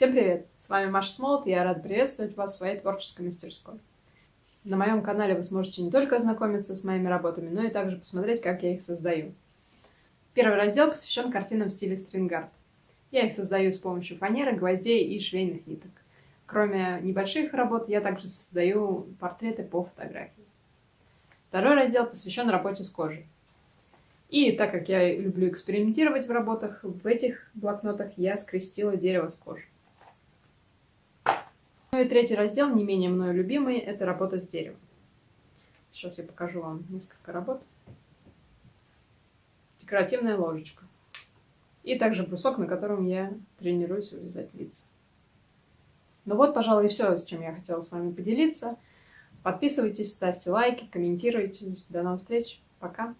Всем привет! С вами Маша Смолот, я рада приветствовать вас в своей творческой мастерской. На моем канале вы сможете не только ознакомиться с моими работами, но и также посмотреть, как я их создаю. Первый раздел посвящен картинам в стиле стрингард. Я их создаю с помощью фанеры, гвоздей и швейных ниток. Кроме небольших работ, я также создаю портреты по фотографии. Второй раздел посвящен работе с кожей. И так как я люблю экспериментировать в работах, в этих блокнотах я скрестила дерево с кожей. И третий раздел, не менее мною любимый, это работа с деревом. Сейчас я покажу вам несколько работ. Декоративная ложечка. И также брусок, на котором я тренируюсь вырезать лица. Ну вот, пожалуй, все, с чем я хотела с вами поделиться. Подписывайтесь, ставьте лайки, комментируйте. До новых встреч. Пока.